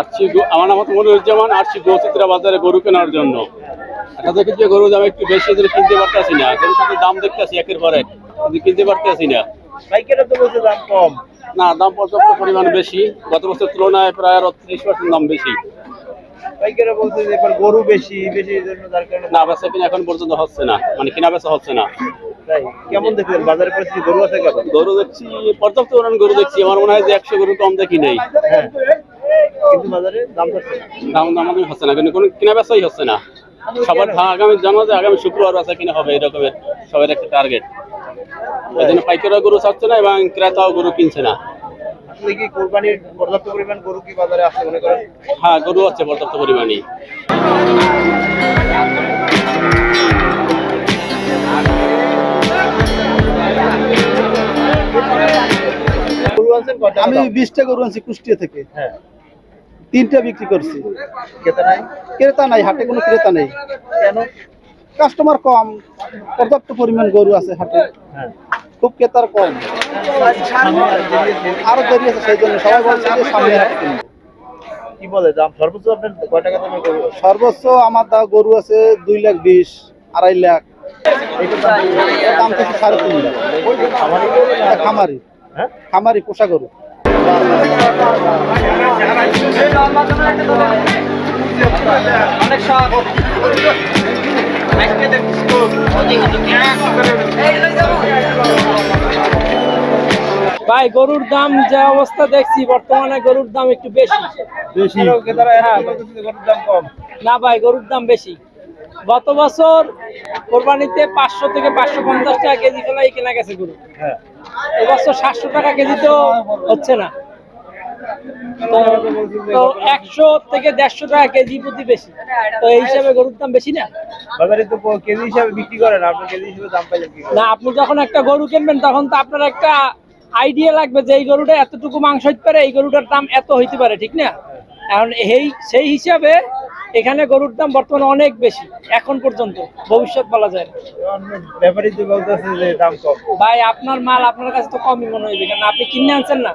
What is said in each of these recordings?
আসছি আমার নাম মনিরুজ্জামান আসছি গৌচিত্রা বাজারে গরু কেনার জন্য। দেখি যে গরুর দাম একটু বেশি দিলে কিনতে পারতেছি না। গরুর সাথে দাম দেখতেছি একের পর এক কিন্তু কিনতে পারতেছি না। পাইকারে তো বলছে দাম কম। না দাম পর্যাপ্ত পরিমাণ বেশি। গত তুলনায় প্রায় আরও ত্রিশ পার্সেন্ট দাম বেশি। পাইকারে বলছে যে এবার গরু বেশি বেশি জন্য তার কারণে না বেচা কিনা এখন পর্যন্ত হচ্ছে না। মানে কিনা বেচা হচ্ছে না। তাই কেমন দেখলেন? বাজারের পরিস্থিতি গরু আছে কেমন? গরু দেখছি পর্যাপ্ত পরিমাণ গরু দেখছি। আমার মনে হয় যে একশো গরু কম দেখি নেই। হ্যাঁ। কিন্তু বাজারে দাম। দাম হচ্ছে না। কিন্তু কোনো কিনা বেচাই হচ্ছে না। সবার আগামী জানো যে আগামী শুক্রবার কিনা হবে এরকমের সবার একটা টার্গেট ওই জন্য পাইকাররা গরু ছাড়ছে না এবং ক্রেতাও গরু কিনছে না। আসলে কি কোরবানির পর্যাপ্ত পরিমাণ গরু কি বাজারে আছে মনে করেন? হ্যাঁ গরু আছে পর্যাপ্ত পরিমাণে গরু আনছেন আমি বিশটা গরু আনছি কুষ্টিয়া থেকে। হ্যাঁ। তিনটা বিক্রি করছি। কেতা নাই। ক্রেতা নাই হাটে কোনো ক্রেতা নেই। কেন? কাস্টমার কম পর্যাপ্ত পরিমাণ গরু আছে হাটে। হ্যাঁ। খুব ক্রেতার কম। আরও দেরি আছে সেই জন্য সবাই বলছে যে সামনে হাটে কি বলে দাম সর্বোচ্চ আপনার কয় টাকা দামের গরু সর্বোচ্চ আমার দা গরু আছে দুই লাখ বিশ আড়াই লাখ। দাম থেকে সাড়ে তিন লাখ। খামারি। হ্যাঁ? খামারি পোষা গরু। ভাই গরুর দাম যা অবস্থা দেখছি বর্তমানে গরুর দাম একটু বেশি। বেশি? ক্রেতারা এখন বলতেছে যে গরুর দাম কম। না ভাই গরুর দাম বেশি। গত বছর কোরবানিতে পাঁচশো থেকে পাঁচশো পঞ্চাশ টাকা কেজি ফেলাই কেনা গেছে গরু। হ্যাঁ। এবছর সাতশো টাকা কেজি তো হচ্ছে না। তো- তো একশো থেকে দেড়শো টাকা কেজি প্রতি বেশি। তো এই হিসাবে গরুর দাম বেশি না? বাজারে তো কেজি হিসাবে বিক্রি করেন আপনি কেজি হিসাবে দাম পাইলেন না আপনি যখন একটা গরু কিনবেন তখন তো আপনার একটা আইডিয়া লাগবে যে এই গরুটা এতটুকু মাংস হইতে পারে এই গরুটার দাম এত হইতে পারে ঠিক না? এখন এই সেই হিসাবে এখানে গরুর দাম বর্তমানে অনেক বেশি এখন পর্যন্ত ভবিষ্যৎ বলা যায় না। ব্যাপারী তো বলতেছে যে দাম কম। ভাই আপনার মাল আপনার কাছে তো কমই মনে হইবে কেন আপনি কিনে আনছেন না?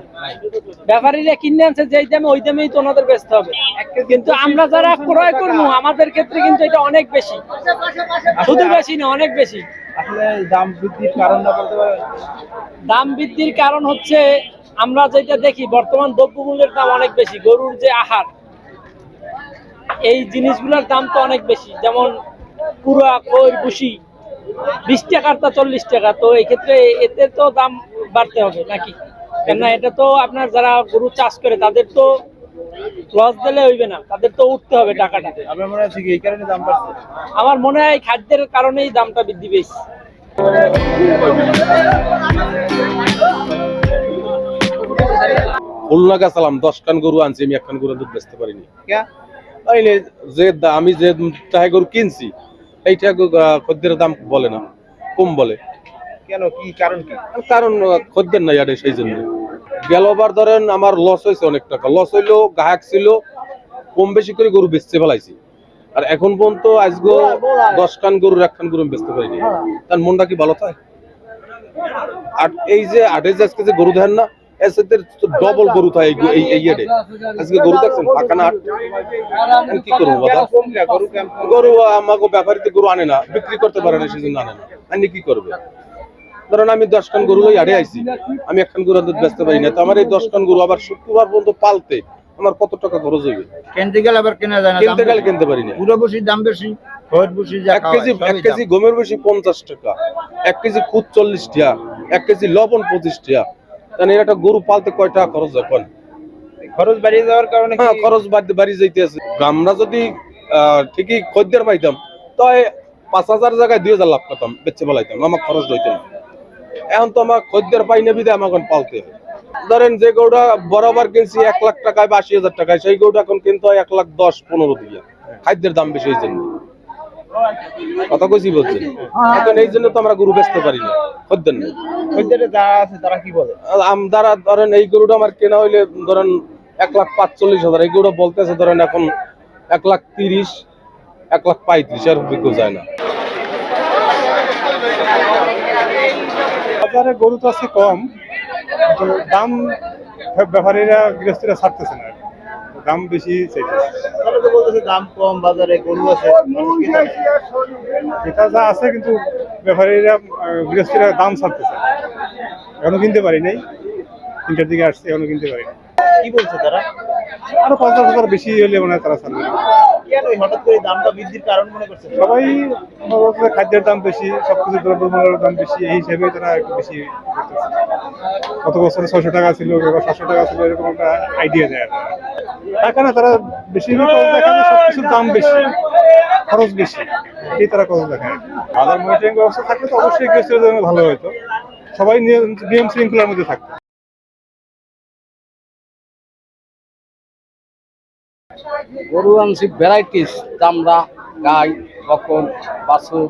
ব্যাপারীরা কিনে আনছে যেই দামে ওই দামেই তো ওনাদের বেচতে হবে। কিন্তু আমরা যারা ক্রয় করব আমাদের ক্ষেত্রে কিন্তু এটা অনেক বেশি। শুধু বেশি না অনেক বেশি। আসলে দাম বৃদ্ধির কারণ বলতে পারেন? দাম বৃদ্ধির কারণ হচ্ছে আমরা যেটা দেখি বর্তমান দ্রব্যমূল্যের দাম অনেক বেশি গরুর যে আহার এই জিনিসগুলোর দাম তো অনেক বেশি। যেমন পুরা কই বুসি বিশ টাকার তা চল্লিশ টাকা। তো এই ক্ষেত্রে এতে তো দাম বাড়তে হবে নাকি? কেননা এটা তো আপনার যারা গরু চাষ করে তাদের তো লস দিলে হইবে না। তাদের তো উঠতে হবে টাকাটা। আপনার মনে হচ্ছে কি এই কারণে দাম বাড়ছে? আমার মনে হয় খাদ্যের কারণেই দামটা বৃদ্ধি পেয়েছে। খুলনা গেছিলাম দশ কান গরু আনছি আমি একখান গরু দুধ বেচতে পারিনি। যে আমি যে টাকা গরু কিনছি এইটা খদ্দের দাম বলে না কম বলে। কেন? কি কারণ কি? কারণ খদ্দের নাই আরে সেই জন্য। গেলবার ধরেন আমার লস হয়েছে অনেক টাকা। লস হইল গ্রাহক ছিল কম বেশি করে গরু বেচতে ফেলাইছি। আর এখন পর্যন্ত আজগো দশ কান গরুর একখান গরু আমি বেচতে পারিনি। তার মনটা কি ভালো থাকে আর এই যে আটে যে আজকে যে গরু দেন না সাথে ডবল গরু থাকে এই আজকে গরু দেখছেন ফাঁকা না আমি কি করব বাবা? গরু আমাকে ব্যাপারীতে গরু আনে না বিক্রি করতে পারে না সেজন্য আনে না। আনি কি করবে? ধরেন আমি দশ খান গরু লই আড়ে আইছি। আমি একখান গরু দুধ বেচতে পারি না তো আমার এই দশ খান গরু আবার শুক্রবার পর্যন্ত পালতে আমার কত টাকা খরচ হইবে? কিনতে গেলে আবার কেনা যায় না কিনতে গেলে কিনতে পারি না। পুরো বসির দাম বেশি বসি যা এক কেজি এক কেজি গমের বেশি পঞ্চাশ টাকা এক কেজি খুদ চল্লিশ টাকা এক কেজি লবণ পঁচিশ টাকা তাহলে এর একটা গরু পালতে কয় টাকা খরচ হয়? খরচ বাড়িয়ে যাওয়ার কারণে হ্যাঁ খরচ বাড়তে বাড়ি যাইতে আছে। আমরা যদি ঠিকই খদ্দের পাইতাম তাই পাঁচ হাজার জায়গায় দুই হাজার লাভ করতাম বেচে বলাইতাম আমার খরচ হইতো না। এখন তো আমার খদ্দের পাই না বিদে আমাকে পালতে ধরেন যে গৌটা বরাবর কিনছি এক লাখ টাকায় বা আশি হাজার টাকায় সেই গরুটা এখন কিন্তু হয় এক লাখ দশ পনেরো দিয়ে। খাদ্যের দাম বেশি এই জন্য কথা কইছি বলছেন এখন এই জন্য তো আমরা গরু বেচতে পারি না। খদ্দের নেই খদ্দেরে যারা আছে তারা কি বলে? আমদারা ধরেন এই গরুটা আমার কেনা হইলে ধরেন এক লাখ পাঁচচল্লিশ হাজার এই গরুটা বলতেছে ধরেন এখন এক লাখ তিরিশ এক লাখ পঁয়ত্রিশ আর বিক্রি যায় না। বাজারে গরু তো আছে কম দাম ব্যাপারীরা গৃহস্থীরা ছাড়তেছে না। দাম বেশি চাইতেছে। তো বলতেছে দাম কম বাজারে গরু আছে মানুষ এটা যা আছে কিন্তু ব্যাপারীরা গৃহস্থীরা দাম ছাড়তেছে এখনও কিনতে পারি নাই তিনটার দিকে আসছে এখনও কিনতে পারি নাই। কি বলছে তারা আরও পঞ্চাশ হাজার বেশি হলে মনে হয় তারা ছাড়বে কেন হঠাৎ করে দামটা বৃদ্ধির কারণ মনে করছে সবাই খাদ্যের দাম বেশি সবকিছু দ্রব্যমূল্যের দাম বেশি এই হিসাবে তারা একটু বেশি। গত বছর ছয়শো টাকা ছিল সাতশো টাকা ছিল এরকম একটা আইডিয়া দেয়। টাকা না তারা বেশি দেখেন যে সবকিছুর দাম বেশি। খরচ বেশি। এই তারা খরচ দেখায় বাজার মনিটরিং ব্যবস্থা থাকলে তো অবশ্যই গৃহস্থের জন্য ভালো হতো। সবাই নিয়ম শৃঙ্খলার মধ্যে থাকতো। গরু আনছি ভ্যারাইটিস চামড়া গাই বকন বাছুর।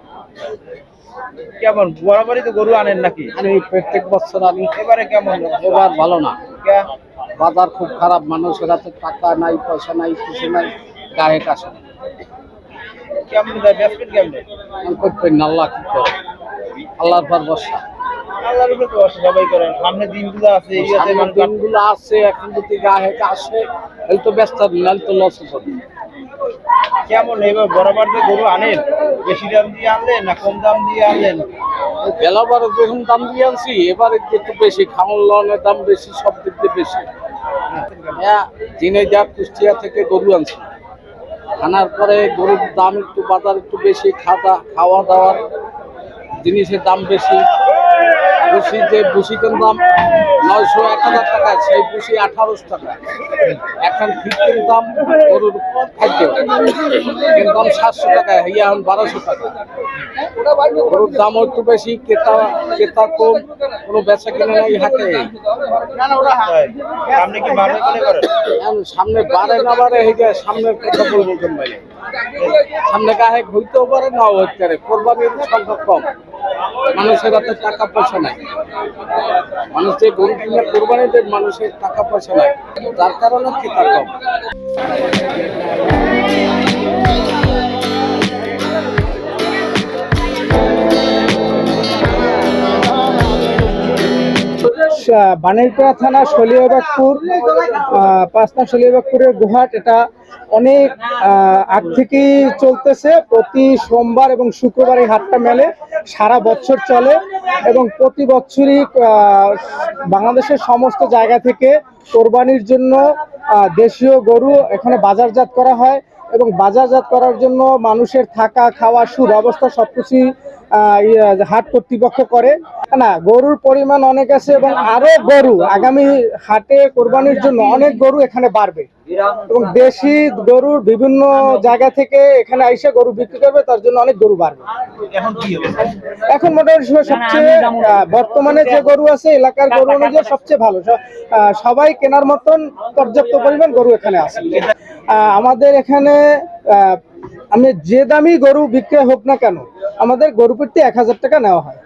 কেমন? বরাবরই তো গরু আনেন নাকি? আমি প্রত্যেক বছর আমি এবারে কেমন? এবার ভালো না? বাজার খুব খারাপ মানুষের হাতে টাকা নাই পয়সা নাই কিছু নাই গায়ে কাছে কেমন দেয়? বেসপেট কেমন? আমি করতে না আল্লাহ কি করে? আল্লাহর পর বসা আল্লাহর উপরে তো ভরসা সবাই করেন সামনে দিনগুলো আছে এই আছে সামনের মানুষ দিনগুলো আছে এখন যদি গায়ে আসে এই তো ব্যস্ত নাহলে তো লস হবে কেমন? এবার বরাবর যে গরু আনেন বেশি দাম দিয়ে আনলেন না কম দাম দিয়ে আনলেন? বেলাবার যখন দাম দিয়ে আনছি এবারে একটু বেশি খাওয়ান লনের দাম বেশি সব দিক দিয়ে বেশি। হ্যাঁ যাক কুষ্টিয়া থেকে গরু আনছি আনার পরে গরুর দাম একটু, বাজার একটু বেশি খাওয়া খাওয়া দাওয়ার জিনিসের দাম বেশি। বুসি যে ভুসিকের দাম নয়শো এক হাজার টাকা সেই বুসি আঠারোশো টাকা। এখন ফিফটিন দাম গরুর খাদ্য। এর দাম সাতশো টাকা ইয়া এখন বারোশো টাকা। গরুর দাম একটু বেশি ক্রেতা ক্রেতা কম কোনো বেচা কিনে নাই হাতে। সামনে মনে বাড়ে না বাড়ে হয়ে যায় সামনের কথা বলব ভাই? সামনে গায়ে হইতেও পারে নাও হইতে পারে। কোরবানির সংখ্যা কম। মানুষের হাতে টাকা পয়সা নাই। মানুষ যে গরু কিনে কোরবানি দেয়, মানুষের টাকা পয়সা নাই। তার কারণে কি কম? বানেরপাড়া থানা শলিয়াবাগপুর আহ, পাঁচ নং শলিয়াবাগপুরের গুহাট। এটা অনেক আগ থেকেই চলতেছে। প্রতি সোমবার এবং শুক্রবার এই হাটটা মেলে। সারা বছর চলে এবং প্রতি বছরই বাংলাদেশের সমস্ত জায়গা থেকে কোরবানির জন্য দেশীয় গরু এখানে বাজারজাত করা হয়। এবং বাজারজাত করার জন্য মানুষের থাকা খাওয়া সুব্যবস্থা সবকিছুই আহ, ইয়ে, হাট কর্তৃপক্ষ করে। না গরুর পরিমাণ অনেক আছে এবং আরও গরু। আগামী হাটে কোরবানির জন্য অনেক গরু এখানে বাড়বে। এবং দেশি গরুর বিভিন্ন জায়গা থেকে এখানে আইসে গরু বিক্রি করবে তার জন্য অনেক গরু বাড়বে। এখন কি হবে এখন মোটামুটি সবচেয়ে আহ, বর্তমানে যে গরু আছে এলাকার গরু অনুযায়ী সবচেয়ে ভালো। আহ, সবাই কেনার মতন পর্যাপ্ত পরিমাণ গরু এখানে আছে। আমাদের এখানে আমি যে দামি গরু বিক্রি হোক না কেন, আমাদের গরু প্রতি এক হাজার টাকা নেওয়া হয়।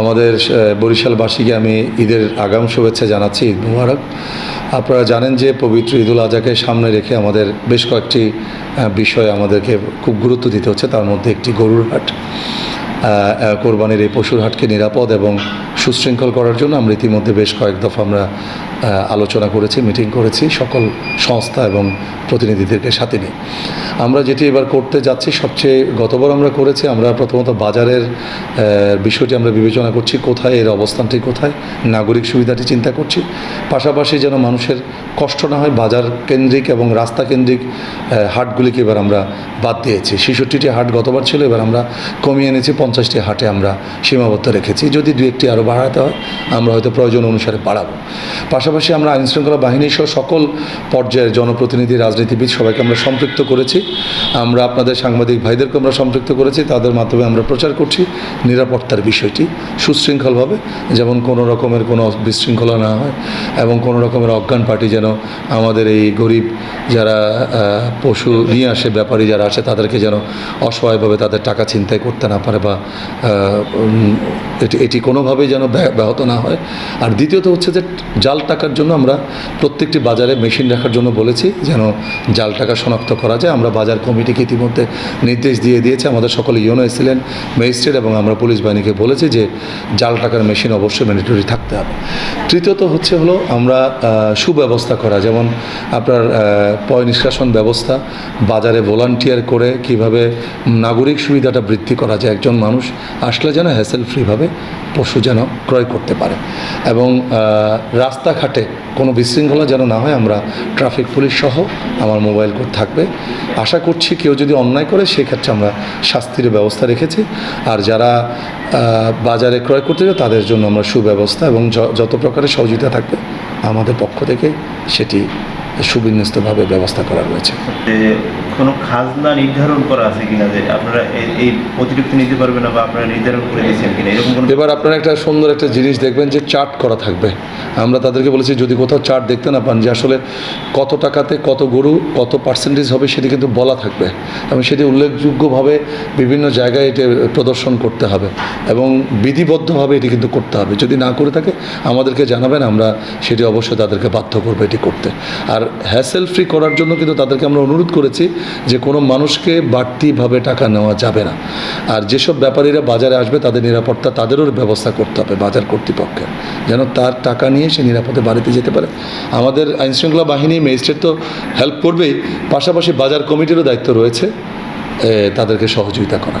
আমাদের বরিশালবাসীকে আমি ঈদের আগাম শুভেচ্ছা জানাচ্ছি, ঈদ মুবারক। আপনারা জানেন যে পবিত্র ঈদুল আজাকে সামনে রেখে আমাদের বেশ কয়েকটি বিষয় আমাদেরকে খুব গুরুত্ব দিতে হচ্ছে, তার মধ্যে একটি গরুর হাট। কোরবানির এই পশুর হাটকে নিরাপদ এবং সুশৃঙ্খল করার জন্য আমরা ইতিমধ্যে বেশ কয়েক দফা আমরা আলোচনা করেছি, মিটিং করেছি সকল সংস্থা এবং প্রতিনিধিদেরকে সাথে নিয়ে। আমরা যেটি এবার করতে যাচ্ছি, সবচেয়ে গতবার আমরা করেছি, আমরা প্রথমত বাজারের বিষয়টি আমরা বিবেচনা করছি, কোথায় এর অবস্থানটি কোথায়, নাগরিক সুবিধাটি চিন্তা করছি। পাশাপাশি যেন মানুষের কষ্ট না হয়, বাজার কেন্দ্রিক এবং রাস্তা কেন্দ্রিক হাটগুলিকে এবার আমরা বাদ দিয়েছি। ছেষট্টিটি হাট গতবার ছিল, এবার আমরা কমিয়ে এনেছি পঞ্চাশটি হাটে আমরা সীমাবদ্ধ রেখেছি। যদি দু একটি আরও বাড়াতে হয়, আমরা হয়তো প্রয়োজন অনুসারে বাড়াবো। পাশাপাশি আমরা আইনশৃঙ্খলা বাহিনী সহ সকল পর্যায়ের জনপ্রতিনিধি, রাজনীতিবিদ সবাইকে আমরা সম্পৃক্ত করেছি। আমরা আপনাদের সাংবাদিক ভাইদেরকে আমরা সম্পৃক্ত করেছি। তাদের মাধ্যমে আমরা প্রচার করছি। নিরাপত্তার বিষয়টি সুশৃঙ্খলভাবে, যেমন কোনো রকমের কোনো বিশৃঙ্খলা না হয় এবং কোনো রকমের অজ্ঞান পার্টি যেন আমাদের এই গরিব যারা পশু নিয়ে আসে, ব্যাপারী যারা আসে, তাদেরকে যেন অসহায়ভাবে তাদের টাকা ছিনতাই করতে না পারে বা এটি এটি কোনোভাবেই যেন ব্যাহ- ব্যাহত না হয়। আর দ্বিতীয়ত হচ্ছে যে জাল টাকার জন্য আমরা প্রত্যেকটি বাজারে মেশিন রাখার জন্য বলেছি যেন জাল টাকা শনাক্ত করা যায়। আমরা বাজার কমিটিকে ইতিমধ্যে নির্দেশ দিয়ে দিয়েছে। আমাদের সকলে ইউনো এসেছিলেন, ম্যাজিস্ট্রেট এবং আমরা পুলিশ বাহিনীকে বলেছি যে জাল টাকার মেশিন অবশ্যই ম্যান্ডেটরি থাকতে হবে। তৃতীয়ত হচ্ছে হলো আমরা সুব্যবস্থা করা। যেমন আপনার পয় নিষ্কাশন ব্যবস্থা, বাজারে ভলান্টিয়ার করে কীভাবে নাগরিক সুবিধাটা বৃদ্ধি করা যায়। একজন মানুষ আসলে যেন হ্যাসেল ফ্রিভাবে পশু যেন ক্রয় করতে পারে। এবং রাস্তাঘাটে কোনো বিশৃঙ্খলা যেন না হয়, আমরা ট্রাফিক পুলিশ সহ আমার মোবাইল কোড থাকবে। আশা করছি কেউ যদি অন্যায় করে, সেক্ষেত্রে আমরা শাস্তির ব্যবস্থা রেখেছি। আর যারা বাজারে ক্রয় করতে যায় তাদের জন্য আমরা সুব্যবস্থা এবং যত প্রকারের সহযোগিতা থাকবে, আমাদের পক্ষ থেকে সেটি সুবিন্যস্তভাবে ব্যবস্থা করা রয়েছে। কোনো খাজনা নির্ধারণ করা আছে কিনা যে আপনারা এই- অতিরিক্ত নিতে পারবেন না বা আপনারা নির্ধারণ করে দিয়েছেন কিনা? এরকম কোনো এবার আপনারা একটা সুন্দর একটা জিনিস দেখবেন যে চার্ট করা থাকবে। আমরা তাদেরকে বলেছি, যদি কোথাও চার্ট দেখতে না পান যে আসলে কত টাকাতে কত গরু, কত পার্সেন্টেজ হবে সেটি কিন্তু বলা থাকবে। এবং সেটি উল্লেখযোগ্যভাবে বিভিন্ন জায়গায় এটি প্রদর্শন করতে হবে এবং বিধিবদ্ধভাবে এটি কিন্তু করতে হবে। যদি না করে থাকে, আমাদেরকে জানাবেন, আমরা সেটি অবশ্যই তাদেরকে বাধ্য করব এটি করতে। আর হ্যাসেল ফ্রি করার জন্য কিন্তু তাদেরকে আমরা অনুরোধ করেছি যে কোনো মানুষকে বাড়তিভাবে টাকা নেওয়া যাবে না। আর যেসব ব্যাপারীরা বাজারে আসবে, তাদের নিরাপত্তা তাদেরও ব্যবস্থা করতে হবে বাজার কর্তৃপক্ষের। যেন তার টাকা নিয়ে সে নিরাপদে বাড়িতে যেতে পারে। আমাদের আইনশৃঙ্খলা বাহিনী, ম্যাজিস্ট্রেট তো হেল্প করবেই। পাশাপাশি বাজার কমিটিরও দায়িত্ব রয়েছে তাদেরকে সহযোগিতা করা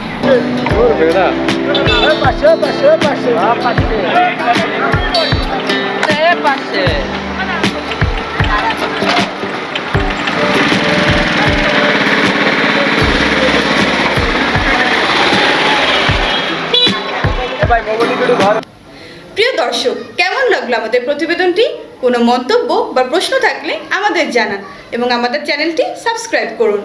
প্রিয় দর্শক, কেমন লাগল আমাদের প্রতিবেদনটি? কোনো মন্তব্য বা প্রশ্ন থাকলে আমাদের জানান এবং আমাদের চ্যানেলটি সাবস্ক্রাইব করুন।